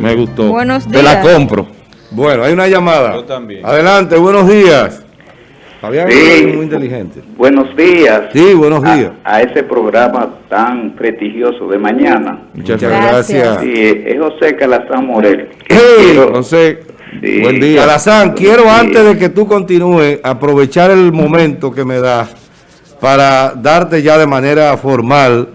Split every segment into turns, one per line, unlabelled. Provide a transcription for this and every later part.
Me gustó.
Buenos
Te la
días.
compro.
Bueno, hay una llamada.
Yo también.
Adelante, buenos días. Fabián
Sí.
es muy inteligente.
Buenos días.
Sí, buenos
a-
días.
A, ese programa tan prestigioso de mañana.
Muchas
Gracias.
gracias.
Sí, es José Calazán Morel.
Hey,
Quiero-
Entonces,
Sí.
buen día.
Calazán, quiero antes de que tú continúes aprovechar el momento que me das para darte ya de manera formal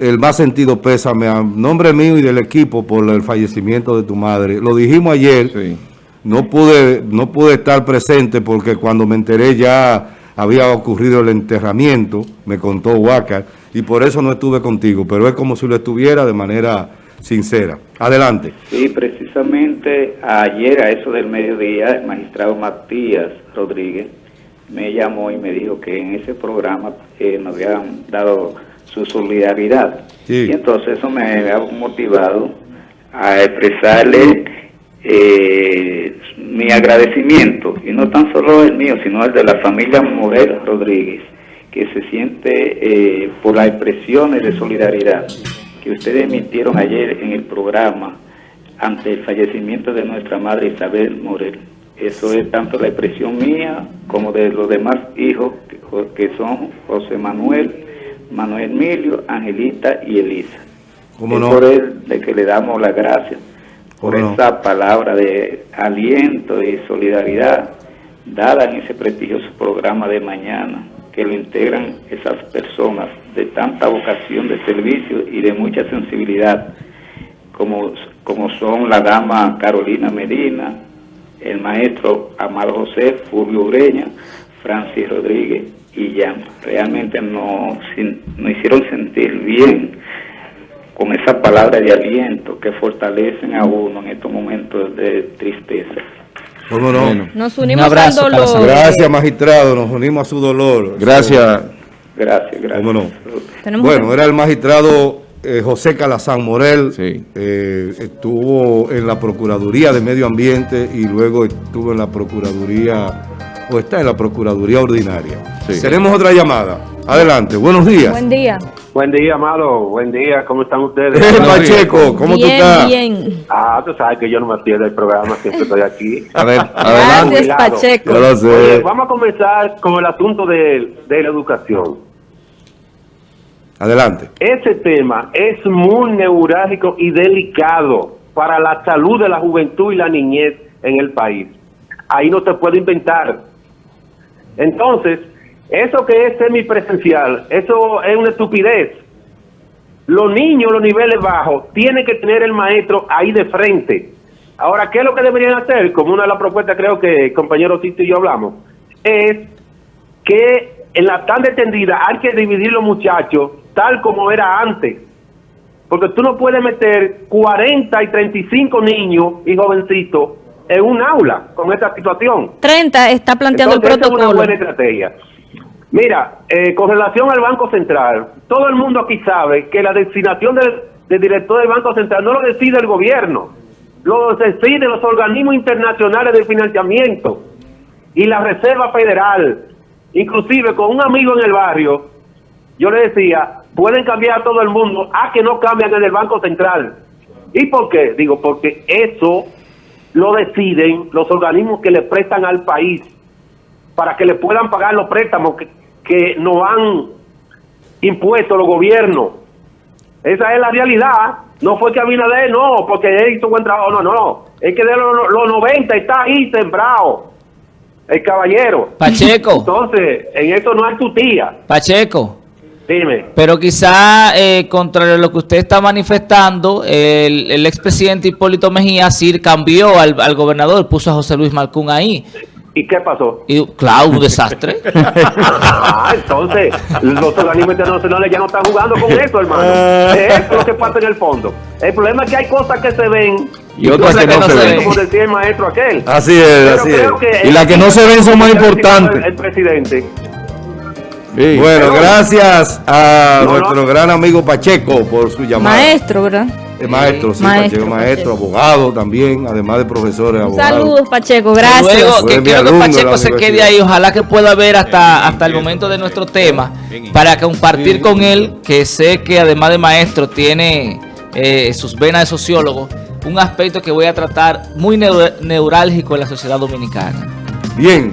el más sentido pésame a nombre mío y del equipo por el fallecimiento de tu madre. Lo dijimos ayer.
Sí.
No pude, no pude estar presente porque cuando me enteré ya había ocurrido el enterramiento, me contó Huacar, y por eso no estuve contigo, pero es como si lo estuviera de manera sincera. Adelante.
Sí, precisamente ayer a eso del mediodía, el magistrado Matías Rodríguez me llamó y me dijo que en ese programa eh, nos habían dado su solidaridad.
Sí.
Y entonces eso me ha motivado a expresarle eh, mi agradecimiento, y no tan solo el mío, sino el de la familia Morel Rodríguez, que se siente eh, por las expresiones de solidaridad que ustedes emitieron ayer en el programa ante el fallecimiento de nuestra madre Isabel Morel. Eso es tanto la expresión mía como de los demás hijos que, que son José Manuel, Manuel Emilio, Angelita y Elisa.
¿Cómo
es
no?
por él de que le damos las gracias por esa palabra de aliento y solidaridad dada en ese prestigioso programa de mañana que lo integran esas personas de tanta vocación de servicio y de mucha sensibilidad como, como son la dama Carolina Medina, el maestro Amado José, Fulvio Ureña, Francis Rodríguez y Jan. Realmente nos, sin- nos hicieron sentir bien con esa palabra de aliento que fortalecen a uno en estos momentos de tristeza.
¿Cómo no?
Bueno.
Nos unimos
abrazo,
al dolor.
Gracias, magistrado. Nos unimos a su dolor.
Gracias.
Gracias, gracias.
¿Cómo no? Bueno,
que-
era el magistrado eh, José Calazán Morel.
Sí.
Eh, estuvo en la Procuraduría de Medio Ambiente y luego estuvo en la Procuraduría, o está en la Procuraduría Ordinaria.
Sí.
Tenemos otra llamada. Adelante, buenos días.
Buen día.
Buen día, Amado. Buen día. ¿Cómo están ustedes?
Eh, Pacheco, ¿cómo tú estás?
bien.
Ah, tú sabes que yo no me pierdo el programa, siempre estoy aquí.
Adel-
Gracias,
adelante.
Cuidado.
Pacheco.
Oye, vamos a comenzar con el asunto de, de la educación.
Adelante.
Ese tema es muy neurálgico y delicado para la salud de la juventud y la niñez en el país. Ahí no se puede inventar. Entonces, eso que es semipresencial, eso es una estupidez. Los niños, los niveles bajos, tienen que tener el maestro ahí de frente. Ahora, ¿qué es lo que deberían hacer? Como una de las propuestas creo que el compañero Tito y yo hablamos, es que en la tarde tendida hay que dividir los muchachos tal como era antes. Porque tú no puedes meter 40 y 35 niños y jovencitos en un aula con esta situación.
30 está planteando
Entonces,
el
esa es una
protocolo.
buena estrategia. Mira, eh, con relación al Banco Central, todo el mundo aquí sabe que la designación del, del director del Banco Central no lo decide el gobierno, lo deciden los organismos internacionales de financiamiento y la Reserva Federal. Inclusive con un amigo en el barrio, yo le decía, pueden cambiar a todo el mundo, a que no cambian en el Banco Central. ¿Y por qué? Digo, porque eso lo deciden los organismos que le prestan al país para que le puedan pagar los préstamos que, que nos han impuesto los gobiernos. Esa es la realidad. No fue que Abinader, no, porque él hizo buen trabajo, no, no. Es que de los, los 90 está ahí sembrado el caballero.
Pacheco,
Entonces, en eso no es tu tía.
Pacheco.
Dime.
Pero quizá, eh, contrario a lo que usted está manifestando, el, el expresidente Hipólito Mejía sí cambió al, al gobernador, puso a José Luis Malcún ahí.
¿Y qué pasó?
Y claro, un desastre.
Ah, entonces, los organismos internacionales ya no están jugando con eso, hermano. Eso es lo que pasa en el fondo. El problema es que hay cosas que se ven
Y otras que no se ven.
como decía el maestro aquel.
Así es,
Pero
así es.
Y las que no se ven son más
el-
importantes.
El presidente.
Sí.
Bueno, gracias a
No,
nuestro
no.
gran amigo Pacheco por su llamada.
Maestro, ¿verdad?
Eh, maestro, sí,
Maestro,
Pacheco, maestro,
Pacheco.
abogado también, además de profesores, abogados.
Saludos, Pacheco. Gracias.
Luego, que quiero que Pacheco se quede ahí, ojalá que pueda ver hasta, hasta el momento de nuestro tema, para compartir con él, que sé que además de maestro tiene eh, sus venas de sociólogo, un aspecto que voy a tratar muy neur- neurálgico en la sociedad dominicana.
Bien,